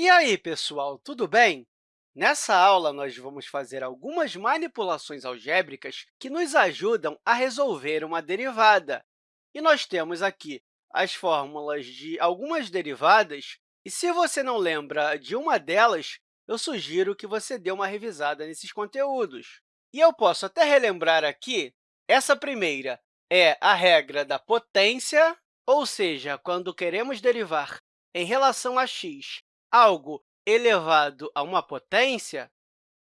E aí, pessoal, tudo bem? Nessa aula, nós vamos fazer algumas manipulações algébricas que nos ajudam a resolver uma derivada. E nós temos aqui as fórmulas de algumas derivadas, e se você não lembra de uma delas, eu sugiro que você dê uma revisada nesses conteúdos. E eu posso até relembrar aqui, essa primeira é a regra da potência, ou seja, quando queremos derivar em relação a x algo elevado a uma potência,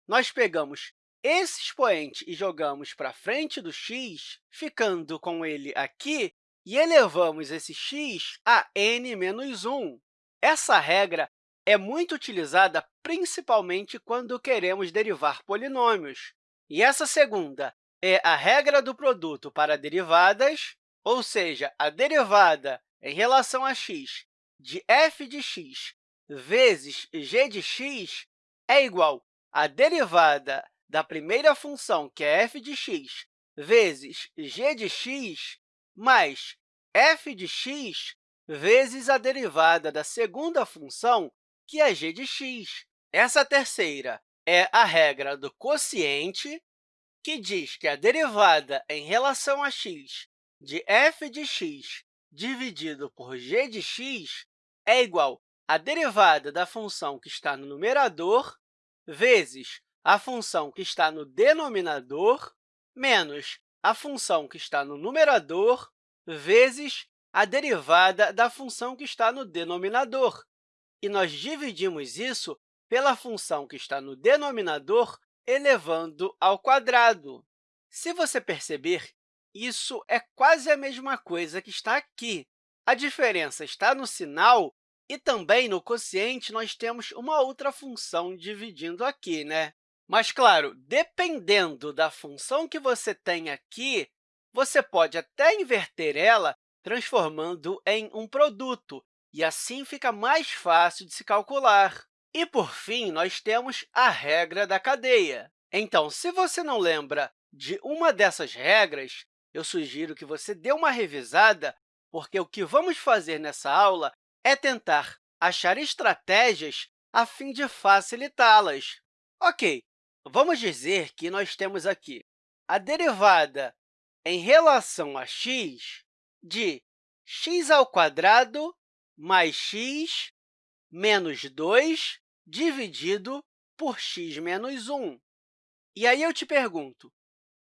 nós pegamos esse expoente e jogamos para frente do x, ficando com ele aqui, e elevamos esse x a n menos 1. Essa regra é muito utilizada principalmente quando queremos derivar polinômios. E essa segunda é a regra do produto para derivadas, ou seja, a derivada em relação a x de f de x vezes g de x é igual à derivada da primeira função, que é f de x, vezes g de x, mais f de x vezes a derivada da segunda função, que é g de x. Essa terceira é a regra do quociente, que diz que a derivada em relação a x de f de x dividido por g de x é igual à derivada da função que está no numerador vezes a função que está no denominador menos a função que está no numerador vezes a derivada da função que está no denominador. E nós dividimos isso pela função que está no denominador elevando ao quadrado. Se você perceber, isso é quase a mesma coisa que está aqui. A diferença está no sinal e também no quociente nós temos uma outra função dividindo aqui, né? Mas, claro, dependendo da função que você tem aqui, você pode até inverter ela transformando em um produto, e assim fica mais fácil de se calcular. E, por fim, nós temos a regra da cadeia. Então, se você não lembra de uma dessas regras, eu sugiro que você dê uma revisada, porque o que vamos fazer nessa aula é tentar achar estratégias a fim de facilitá-las. Ok, vamos dizer que nós temos aqui a derivada em relação a x de x mais x menos 2 dividido por x menos 1. E aí eu te pergunto,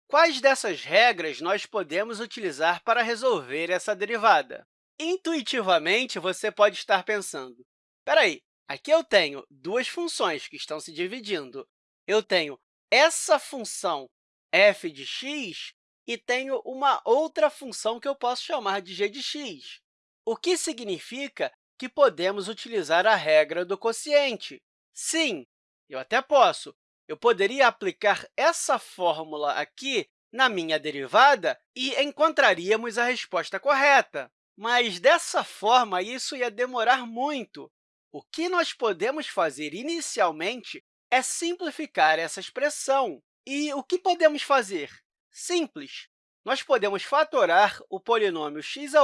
quais dessas regras nós podemos utilizar para resolver essa derivada? Intuitivamente, você pode estar pensando, espera aí, aqui eu tenho duas funções que estão se dividindo. Eu tenho essa função f de x e tenho uma outra função que eu posso chamar de g de x, o que significa que podemos utilizar a regra do quociente. Sim, eu até posso. Eu poderia aplicar essa fórmula aqui na minha derivada e encontraríamos a resposta correta. Mas, dessa forma, isso ia demorar muito. O que nós podemos fazer inicialmente é simplificar essa expressão. E o que podemos fazer? Simples. Nós podemos fatorar o polinômio x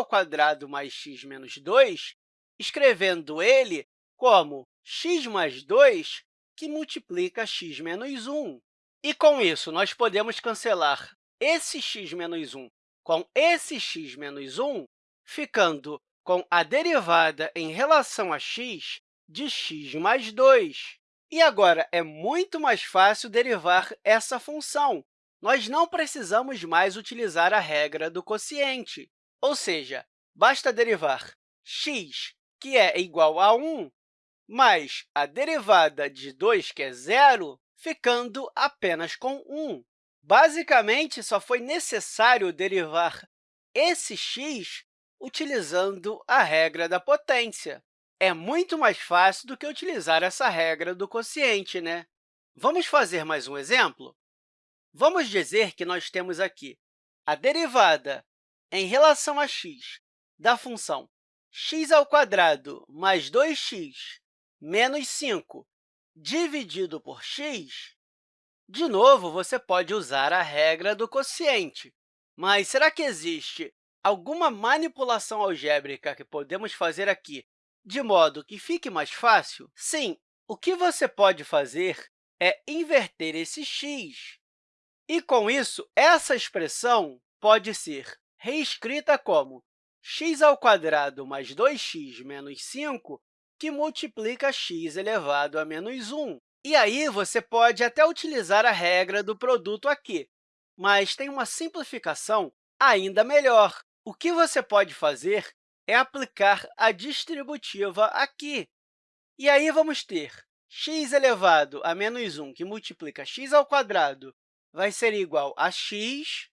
mais x menos 2, escrevendo ele como x mais 2, que multiplica x menos 1. E, com isso, nós podemos cancelar esse x menos 1 com esse x menos 1, ficando com a derivada em relação a x de x mais 2. E agora, é muito mais fácil derivar essa função. Nós não precisamos mais utilizar a regra do quociente, ou seja, basta derivar x, que é igual a 1, mais a derivada de 2, que é zero, ficando apenas com 1. Basicamente, só foi necessário derivar esse x utilizando a regra da potência. É muito mais fácil do que utilizar essa regra do quociente, né? Vamos fazer mais um exemplo? Vamos dizer que nós temos aqui a derivada em relação a x da função x mais 2x menos 5 dividido por x. De novo, você pode usar a regra do quociente. Mas será que existe alguma manipulação algébrica que podemos fazer aqui de modo que fique mais fácil? Sim, o que você pode fazer é inverter esse x. E, com isso, essa expressão pode ser reescrita como x ao quadrado mais 2x menos 5, que multiplica x elevado a menos 1. E aí, você pode até utilizar a regra do produto aqui, mas tem uma simplificação ainda melhor. O que você pode fazer é aplicar a distributiva aqui. E aí, vamos ter x elevado a menos 1, que multiplica x ao quadrado, vai ser igual a x,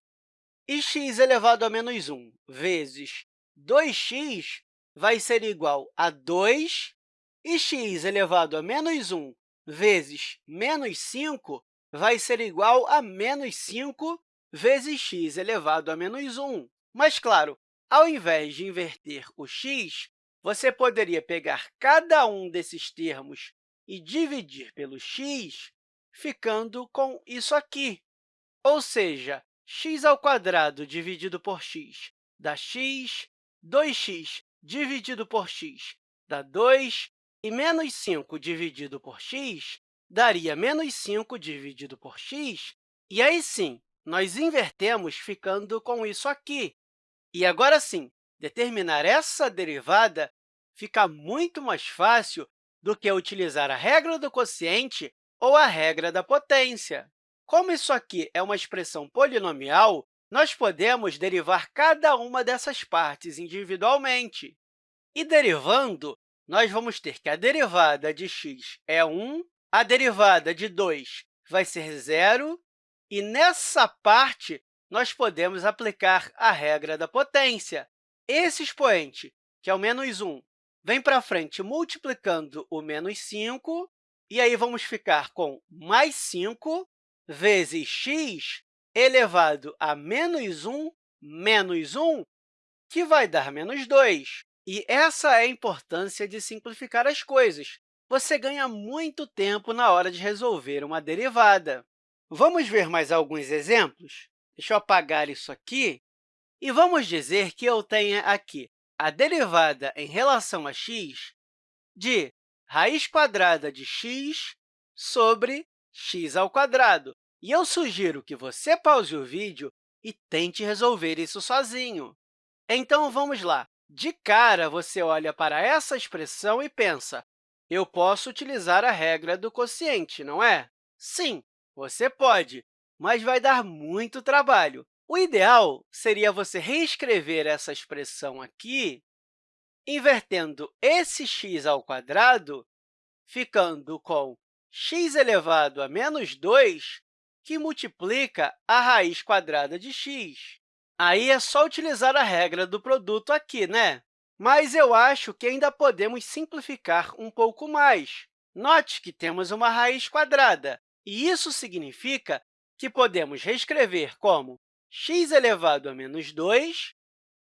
e x elevado a menos 1 vezes 2x vai ser igual a 2, e x elevado a menos 1 vezes menos 5 vai ser igual a menos 5 vezes x elevado a menos 1. Mas, claro, ao invés de inverter o x, você poderia pegar cada um desses termos e dividir pelo x, ficando com isso aqui. Ou seja, x ao quadrado dividido por x dá x, 2x dividido por x dá 2, e menos 5 dividido por x daria menos 5 dividido por x, e aí sim, nós invertemos ficando com isso aqui. E agora sim, determinar essa derivada fica muito mais fácil do que utilizar a regra do quociente ou a regra da potência. Como isso aqui é uma expressão polinomial, nós podemos derivar cada uma dessas partes individualmente. E derivando, nós vamos ter que a derivada de x é 1, a derivada de 2 vai ser zero, e nessa parte, nós podemos aplicar a regra da potência. Esse expoente, que é o menos 1, vem para frente multiplicando o menos 5, e aí vamos ficar com mais 5 vezes x elevado a menos 1 menos 1, que vai dar menos 2. E essa é a importância de simplificar as coisas. Você ganha muito tempo na hora de resolver uma derivada. Vamos ver mais alguns exemplos? Deixa eu apagar isso aqui. E vamos dizer que eu tenha aqui a derivada em relação a x de raiz quadrada de x sobre x ao quadrado. E eu sugiro que você pause o vídeo e tente resolver isso sozinho. Então, vamos lá. De cara, você olha para essa expressão e pensa, eu posso utilizar a regra do quociente, não é? Sim, você pode, mas vai dar muito trabalho. O ideal seria você reescrever essa expressão aqui, invertendo esse x ao quadrado, ficando com x elevado a menos 2, que multiplica a raiz quadrada de x. Aí é só utilizar a regra do produto aqui, né? Mas eu acho que ainda podemos simplificar um pouco mais. Note que temos uma raiz quadrada, e isso significa que podemos reescrever como x elevado a menos 2,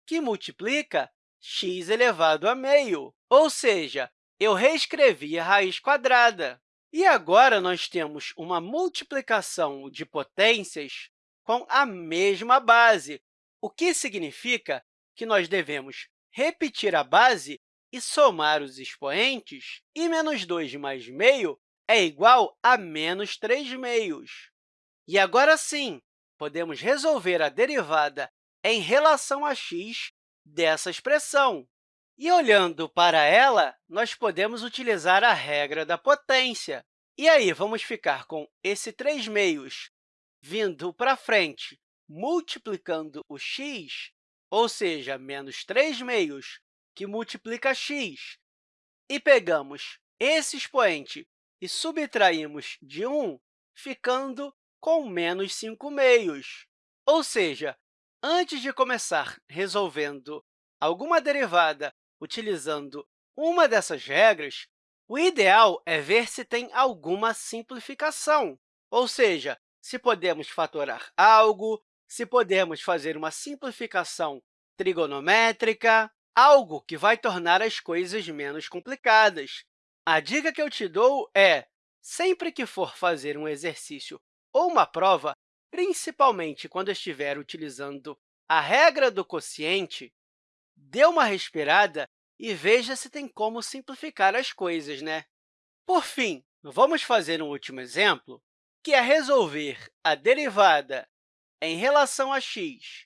que multiplica x elevado a meio. Ou seja, eu reescrevi a raiz quadrada. E agora nós temos uma multiplicação de potências com a mesma base, o que significa que nós devemos repetir a base e somar os expoentes, e menos 2 mais meio é igual a menos 3 meios. E agora sim, podemos resolver a derivada em relação a x dessa expressão. E, olhando para ela, nós podemos utilizar a regra da potência. E aí, vamos ficar com esse 3 meios vindo para frente multiplicando o x, ou seja, menos 3 meios, que multiplica x, e pegamos esse expoente e subtraímos de 1, ficando com menos 5 meios. Ou seja, antes de começar resolvendo alguma derivada utilizando uma dessas regras, o ideal é ver se tem alguma simplificação, ou seja, se podemos fatorar algo, se podemos fazer uma simplificação trigonométrica, algo que vai tornar as coisas menos complicadas. A dica que eu te dou é, sempre que for fazer um exercício ou uma prova, principalmente quando estiver utilizando a regra do quociente, dê uma respirada e veja se tem como simplificar as coisas, né? Por fim, vamos fazer um último exemplo, que é resolver a derivada em relação a x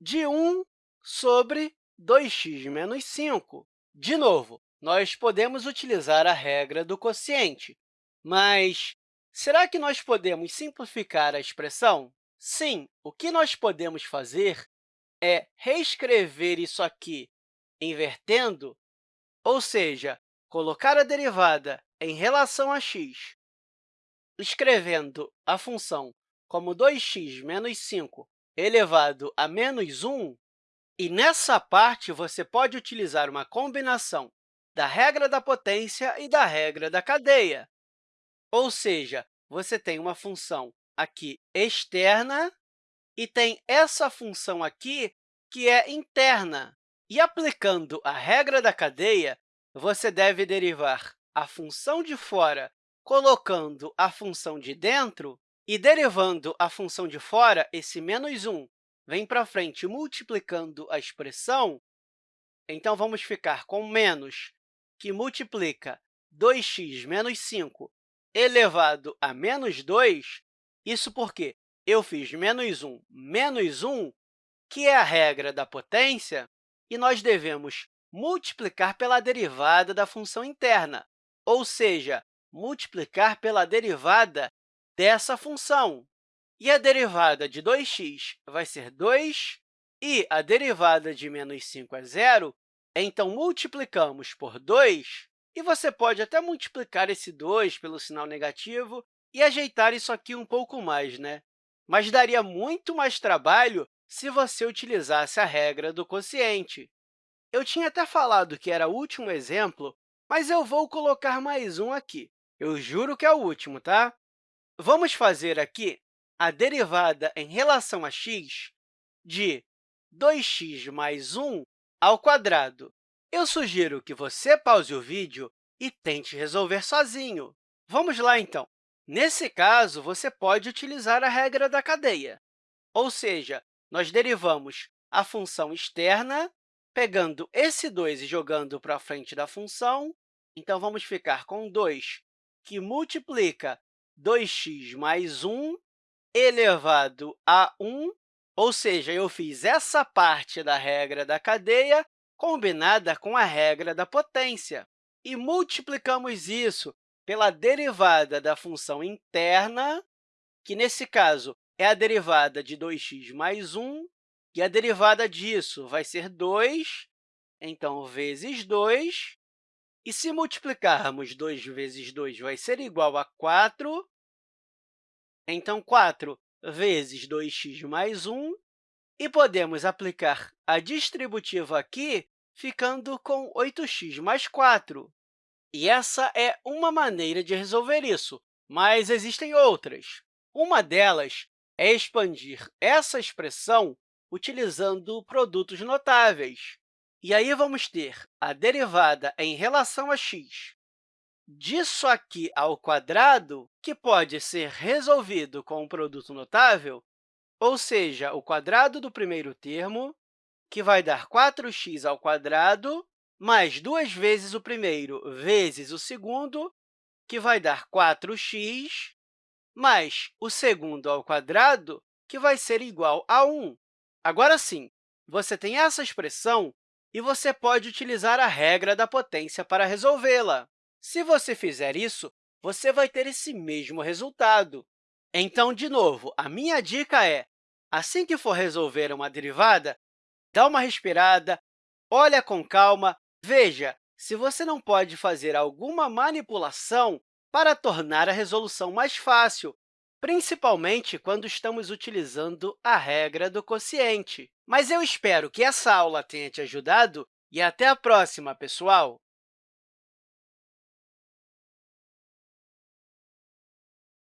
de 1 sobre 2x menos 5. De novo, nós podemos utilizar a regra do quociente, mas será que nós podemos simplificar a expressão? Sim, o que nós podemos fazer é reescrever isso aqui invertendo, ou seja, colocar a derivada em relação a x, escrevendo a função como 2x menos 5 elevado a menos 1, e nessa parte você pode utilizar uma combinação da regra da potência e da regra da cadeia. Ou seja, você tem uma função aqui externa e tem essa função aqui que é interna. E aplicando a regra da cadeia, você deve derivar a função de fora colocando a função de dentro e derivando a função de fora, esse menos 1 vem para frente multiplicando a expressão, então vamos ficar com menos, que multiplica 2x menos 5 elevado a menos 2, isso porque eu fiz menos 1 menos 1, que é a regra da potência, e nós devemos multiplicar pela derivada da função interna, ou seja, multiplicar pela derivada dessa função. E a derivada de 2x vai ser 2, e a derivada de menos 5 é zero, então multiplicamos por 2, e você pode até multiplicar esse 2 pelo sinal negativo e ajeitar isso aqui um pouco mais, né? Mas daria muito mais trabalho se você utilizasse a regra do quociente. Eu tinha até falado que era o último exemplo, mas eu vou colocar mais um aqui. Eu juro que é o último, tá? Vamos fazer aqui a derivada em relação a x de 2x mais 1 ao quadrado. Eu sugiro que você pause o vídeo e tente resolver sozinho. Vamos lá, então. Nesse caso, você pode utilizar a regra da cadeia, ou seja, nós derivamos a função externa pegando esse 2 e jogando para frente da função. Então, vamos ficar com 2, que multiplica 2x mais 1 elevado a 1, ou seja, eu fiz essa parte da regra da cadeia combinada com a regra da potência. E multiplicamos isso pela derivada da função interna, que, nesse caso, é a derivada de 2x mais 1, e a derivada disso vai ser 2, então, vezes 2. E se multiplicarmos 2 vezes 2, vai ser igual a 4. Então, 4 vezes 2x mais 1. E podemos aplicar a distributiva aqui, ficando com 8x mais 4. E essa é uma maneira de resolver isso, mas existem outras. Uma delas é expandir essa expressão utilizando produtos notáveis. E aí vamos ter a derivada em relação a x disso aqui ao quadrado, que pode ser resolvido com um produto notável, ou seja, o quadrado do primeiro termo, que vai dar 4x ao quadrado, mais duas vezes o primeiro vezes o segundo, que vai dar 4x, mais o segundo ao quadrado, que vai ser igual a 1. Agora sim, você tem essa expressão e você pode utilizar a regra da potência para resolvê-la. Se você fizer isso, você vai ter esse mesmo resultado. Então, de novo, a minha dica é, assim que for resolver uma derivada, dá uma respirada, olha com calma, veja se você não pode fazer alguma manipulação para tornar a resolução mais fácil, principalmente quando estamos utilizando a regra do quociente. Mas eu espero que essa aula tenha te ajudado e até a próxima, pessoal!